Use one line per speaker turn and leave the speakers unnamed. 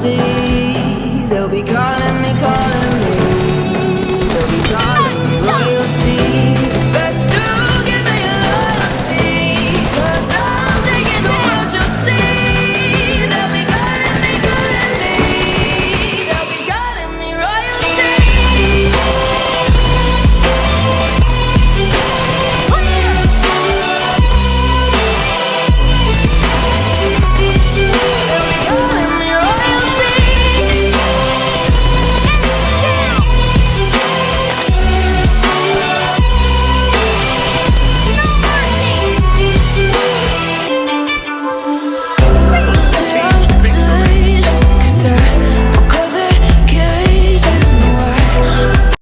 see. They'll be calling me, calling me